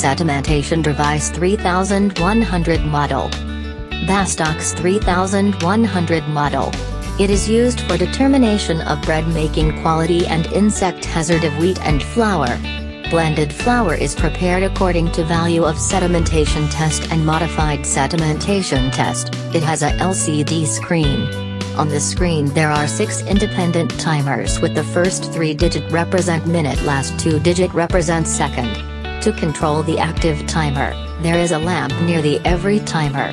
Sedimentation Device 3100 model. Bastak 3100 model. It is used for determination of bread making quality and insect hazard of wheat and flour. Blended flour is prepared according to value of sedimentation test and modified sedimentation test. It has a LCD screen. On the screen there are six independent timers with the first three digit represent minute last two digit represent second. To control the active timer, there is a lamp near the every timer.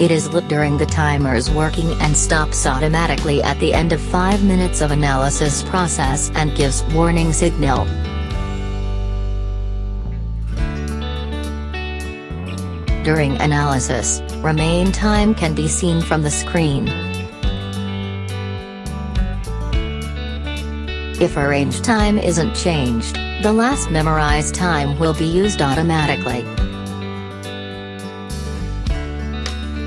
It is lit during the timer's working and stops automatically at the end of 5 minutes of analysis process and gives warning signal. During analysis, remain time can be seen from the screen. If arrange time isn't changed, the last memorized time will be used automatically.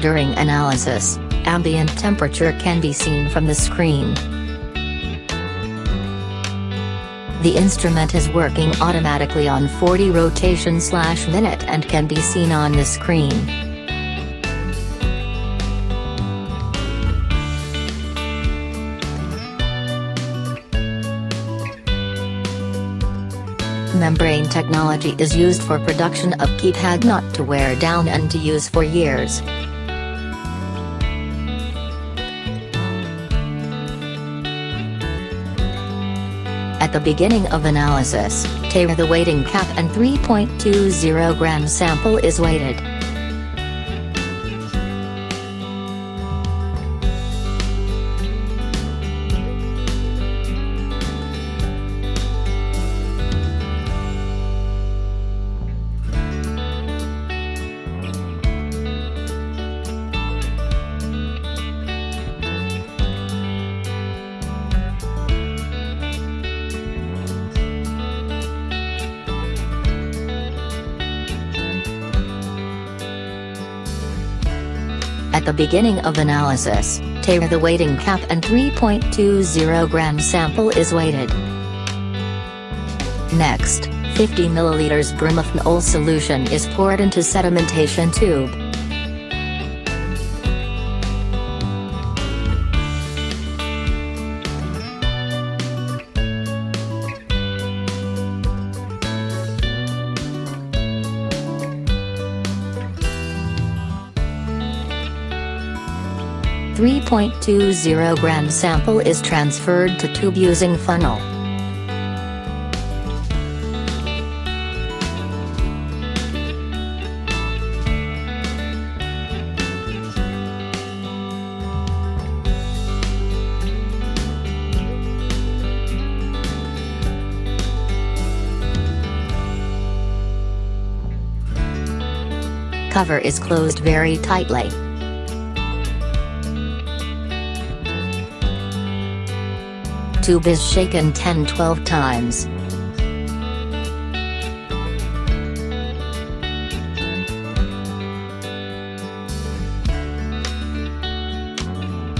During analysis, ambient temperature can be seen from the screen. The instrument is working automatically on 40 rotation slash minute and can be seen on the screen. Membrane technology is used for production of keypad not to wear down and to use for years. At the beginning of analysis, tare the weighting cap and 3.20 gram sample is weighted. At the beginning of analysis, tare the weighting cap and 3.20 gram sample is weighted. Next, 50 ml bromophenols solution is poured into sedimentation tube. Three point two zero gram sample is transferred to tube using funnel. Cover is closed very tightly. Tube is shaken 10-12 times.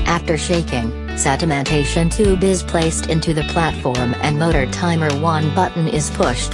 After shaking, sedimentation tube is placed into the platform and motor timer 1 button is pushed.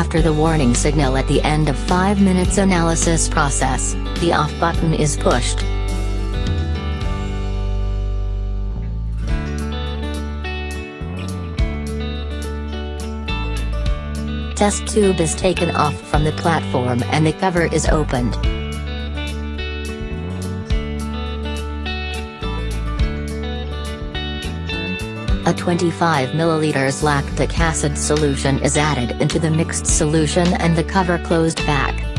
After the warning signal at the end of 5 minutes analysis process, the off button is pushed. Test tube is taken off from the platform and the cover is opened. A 25 ml lactic acid solution is added into the mixed solution and the cover closed back.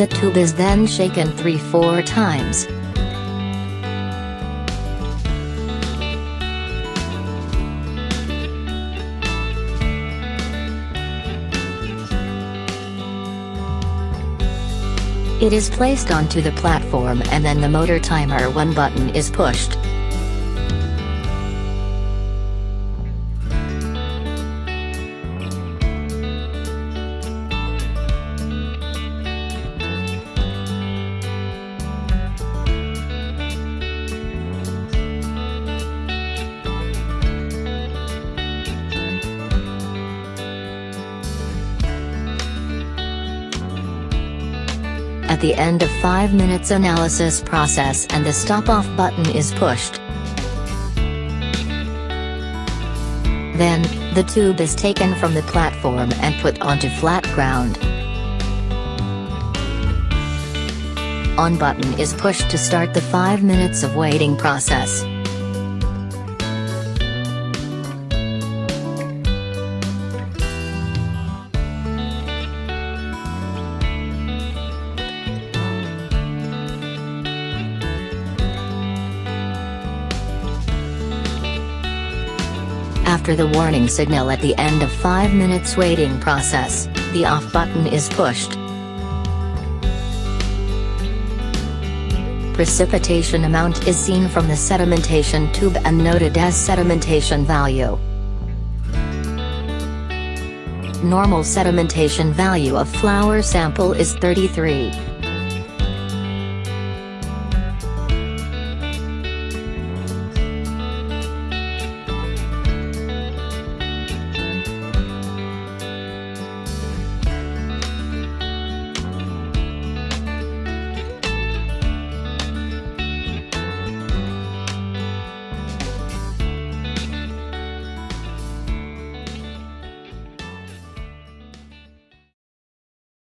The tube is then shaken 3-4 times. It is placed onto the platform and then the motor timer 1 button is pushed. The end of 5 minutes analysis process and the stop-off button is pushed. Then, the tube is taken from the platform and put onto flat ground. On button is pushed to start the 5 minutes of waiting process. After the warning signal at the end of 5 minutes waiting process, the off button is pushed. Precipitation amount is seen from the sedimentation tube and noted as sedimentation value. Normal sedimentation value of flour sample is 33.